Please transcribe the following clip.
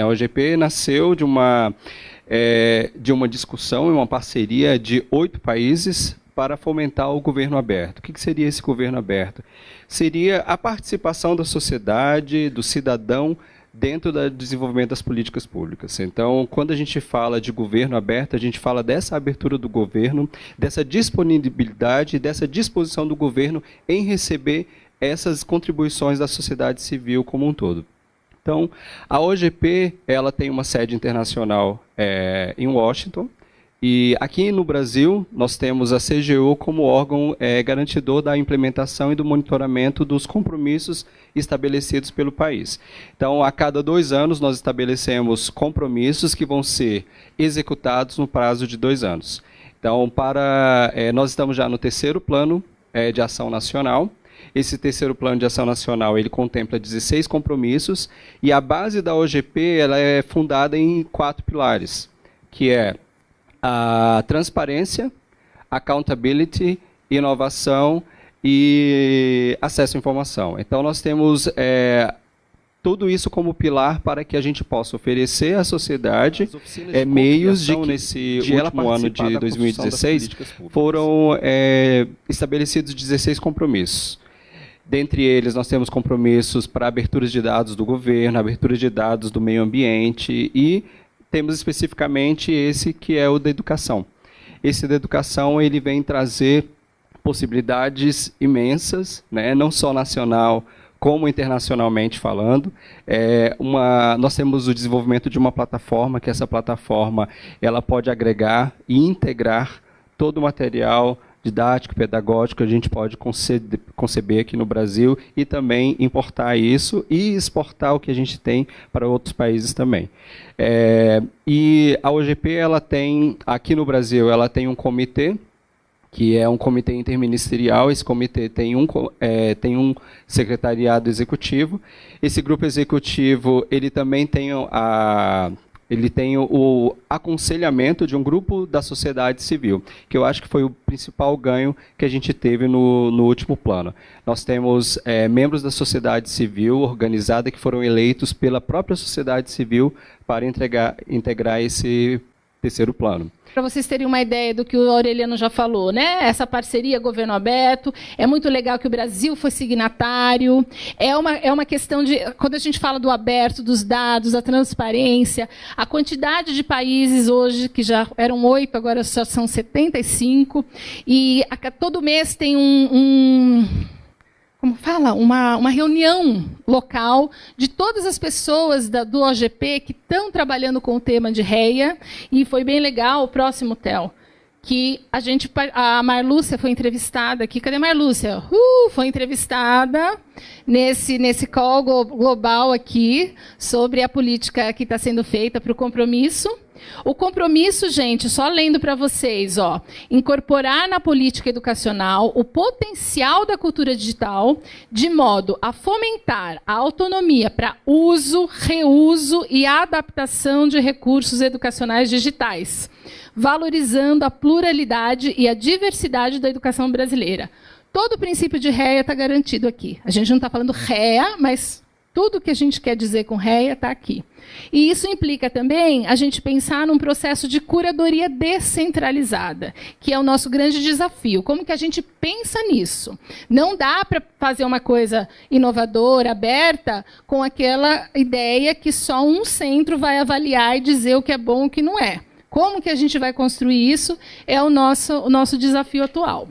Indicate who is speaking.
Speaker 1: A OGP nasceu de uma, é, de uma discussão e uma parceria de oito países para fomentar o governo aberto. O que seria esse governo aberto? Seria a participação da sociedade, do cidadão, dentro do desenvolvimento das políticas públicas. Então, quando a gente fala de governo aberto, a gente fala dessa abertura do governo, dessa disponibilidade, dessa disposição do governo em receber essas contribuições da sociedade civil como um todo. Então, a OGP ela tem uma sede internacional é, em Washington, e aqui no Brasil, nós temos a CGU como órgão é, garantidor da implementação e do monitoramento dos compromissos estabelecidos pelo país. Então, a cada dois anos, nós estabelecemos compromissos que vão ser executados no prazo de dois anos. Então, para, é, nós estamos já no terceiro plano é, de ação nacional. Esse terceiro plano de ação nacional ele contempla 16 compromissos e a base da OGP ela é fundada em quatro pilares, que é a transparência, accountability, inovação e acesso à informação. Então, nós temos é, tudo isso como pilar para que a gente possa oferecer à sociedade é, meios de que, nesse de último ano de 2016 foram é, estabelecidos 16 compromissos. Dentre eles, nós temos compromissos para aberturas de dados do governo, aberturas de dados do meio ambiente e temos especificamente esse que é o da educação. Esse da educação ele vem trazer possibilidades imensas, né, não só nacional como internacionalmente falando. É uma, nós temos o desenvolvimento de uma plataforma que essa plataforma ela pode agregar e integrar todo o material didático, pedagógico, a gente pode conceber aqui no Brasil e também importar isso e exportar o que a gente tem para outros países também. É, e a OGP, ela tem, aqui no Brasil, ela tem um comitê, que é um comitê interministerial, esse comitê tem um, é, tem um secretariado executivo, esse grupo executivo, ele também tem a, ele tem o, o, aconselhamento de um grupo da sociedade civil, que eu acho que foi o principal ganho que a gente teve no, no último plano. Nós temos é, membros da sociedade civil organizada que foram eleitos pela própria sociedade civil para entregar, integrar esse terceiro plano.
Speaker 2: Para vocês terem uma ideia do que o Aureliano já falou, né? Essa parceria governo aberto, é muito legal que o Brasil foi signatário. É uma, é uma questão de. Quando a gente fala do aberto, dos dados, da transparência, a quantidade de países hoje, que já eram oito, agora só são 75, e a, todo mês tem um, um como fala, uma, uma reunião local de todas as pessoas da, do OGP que estão trabalhando com o tema de REIA, e foi bem legal o próximo TEL, que a gente, a Marlúcia foi entrevistada aqui, cadê a Marlúcia? Uh, foi entrevistada nesse, nesse call global aqui, sobre a política que está sendo feita para o compromisso, o compromisso, gente, só lendo para vocês, ó, incorporar na política educacional o potencial da cultura digital de modo a fomentar a autonomia para uso, reuso e adaptação de recursos educacionais digitais, valorizando a pluralidade e a diversidade da educação brasileira. Todo o princípio de REA está garantido aqui. A gente não está falando REA, mas tudo que a gente quer dizer com REA está aqui. E isso implica também a gente pensar num processo de curadoria descentralizada, que é o nosso grande desafio. Como que a gente pensa nisso? Não dá para fazer uma coisa inovadora, aberta, com aquela ideia que só um centro vai avaliar e dizer o que é bom e o que não é. Como que a gente vai construir isso é o nosso, o nosso desafio atual.